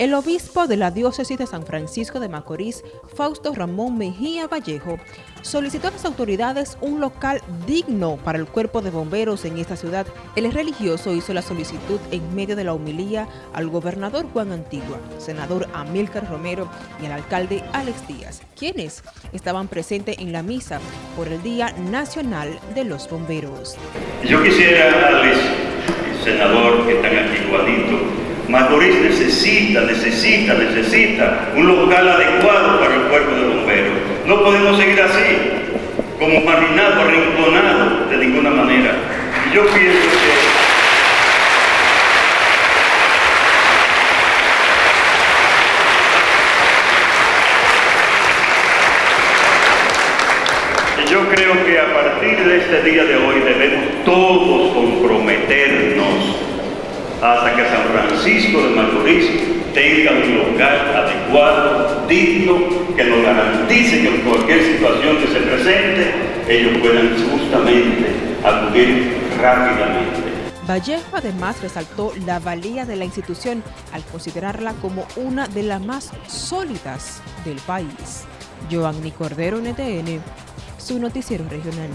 El obispo de la diócesis de San Francisco de Macorís, Fausto Ramón Mejía Vallejo, solicitó a las autoridades un local digno para el cuerpo de bomberos en esta ciudad. El religioso hizo la solicitud en medio de la homilía al gobernador Juan Antigua, senador Amílcar Romero y al alcalde Alex Díaz, quienes estaban presentes en la misa por el Día Nacional de los Bomberos. Yo quisiera, Alex, senador que están aquí igualito, Necesita, necesita, necesita un local adecuado para el cuerpo de bomberos. No podemos seguir así, como marginado, arrinconado de ninguna manera. Y yo pienso que... Yo creo que a partir de este día de hoy debemos todos hasta que San Francisco de Macorís tenga un local adecuado, digno, que nos garantice que en cualquier situación que se presente, ellos puedan justamente acudir rápidamente. Vallejo además resaltó la valía de la institución al considerarla como una de las más sólidas del país. Joanny Cordero, NTN, su noticiero regional.